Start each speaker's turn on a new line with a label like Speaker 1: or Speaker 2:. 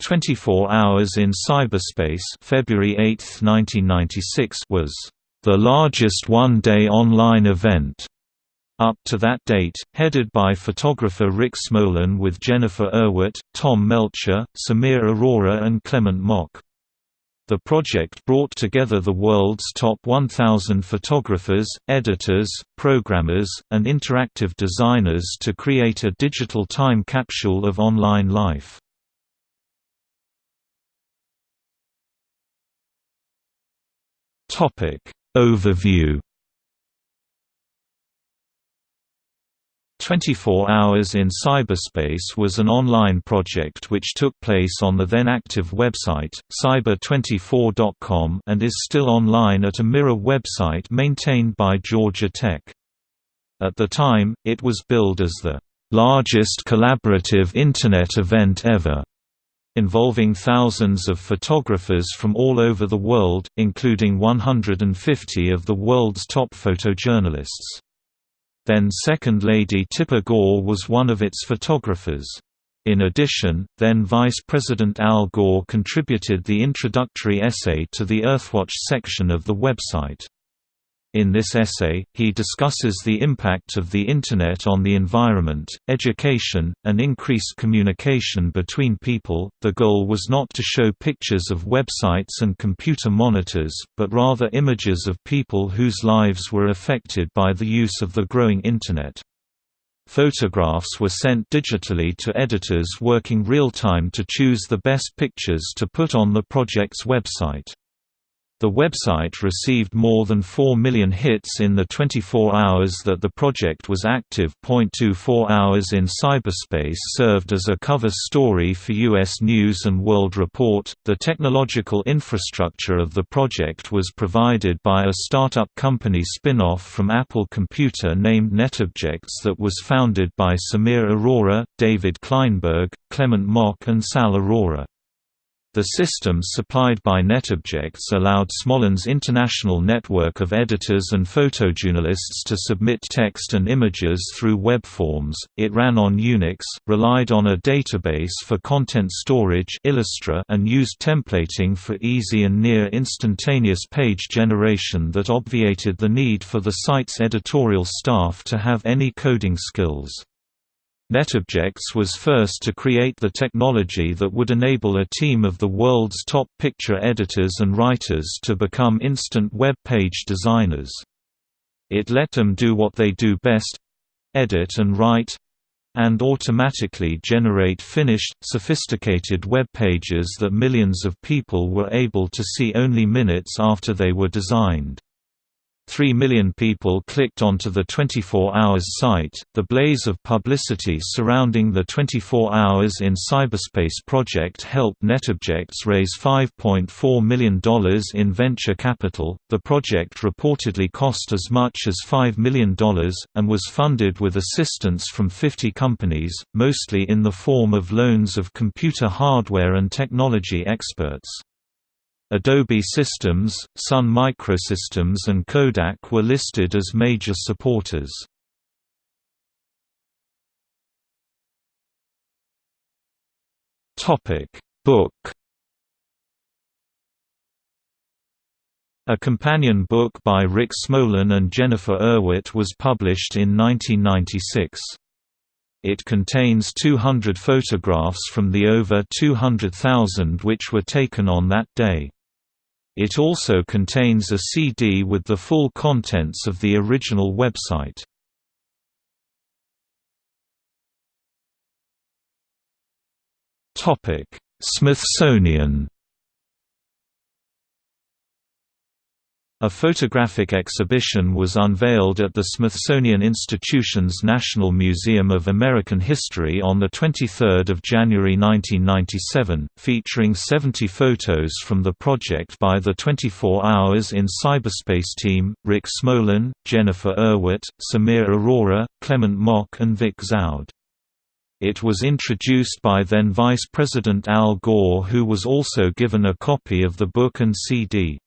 Speaker 1: 24 Hours in Cyberspace February 8, 1996 was the largest one-day online event up to that date, headed by photographer Rick Smolan with Jennifer Erwitt, Tom Melcher, Samir Arora and Clement Mok. The project brought together the world's top 1,000 photographers, editors, programmers, and interactive designers to create a digital time capsule of online life. Overview 24 Hours in Cyberspace was an online project which took place on the then active website, cyber24.com and is still online at a mirror website maintained by Georgia Tech. At the time, it was billed as the largest collaborative Internet event ever, involving thousands of photographers from all over the world, including 150 of the world's top photojournalists. Then Second Lady Tipper Gore was one of its photographers. In addition, then Vice President Al Gore contributed the introductory essay to the Earthwatch section of the website. In this essay, he discusses the impact of the Internet on the environment, education, and increased communication between people. The goal was not to show pictures of websites and computer monitors, but rather images of people whose lives were affected by the use of the growing Internet. Photographs were sent digitally to editors working real-time to choose the best pictures to put on the project's website. The website received more than 4 million hits in the 24 hours that the project was active. 24 Hours in Cyberspace served as a cover story for U.S. News and World Report. The technological infrastructure of the project was provided by a startup company spin off from Apple Computer named NetObjects that was founded by Samir Arora, David Kleinberg, Clement Mok, and Sal Arora. The systems supplied by NetObjects allowed Smolan's international network of editors and photojournalists to submit text and images through web forms. It ran on Unix, relied on a database for content storage and used templating for easy and near instantaneous page generation that obviated the need for the site's editorial staff to have any coding skills. NetObjects was first to create the technology that would enable a team of the world's top picture editors and writers to become instant web page designers. It let them do what they do best—edit and write, and automatically generate finished, sophisticated web pages that millions of people were able to see only minutes after they were designed. 3 million people clicked onto the 24 Hours site. The blaze of publicity surrounding the 24 Hours in Cyberspace project helped NetObjects raise $5.4 million in venture capital. The project reportedly cost as much as $5 million, and was funded with assistance from 50 companies, mostly in the form of loans of computer hardware and technology experts. Adobe Systems, Sun Microsystems and Kodak were listed as major supporters. Book A companion book by Rick Smolan and Jennifer Erwitt was published in 1996. It contains 200 photographs from the over 200,000 which were taken on that day. It also contains a CD with the full contents of the original website. Smithsonian A photographic exhibition was unveiled at the Smithsonian Institution's National Museum of American History on 23 January 1997, featuring 70 photos from the project by the 24 Hours in Cyberspace team, Rick Smolan, Jennifer Erwitt, Samir Arora, Clement Mok and Vic Zaud. It was introduced by then Vice President Al Gore who was also given a copy of the book and CD.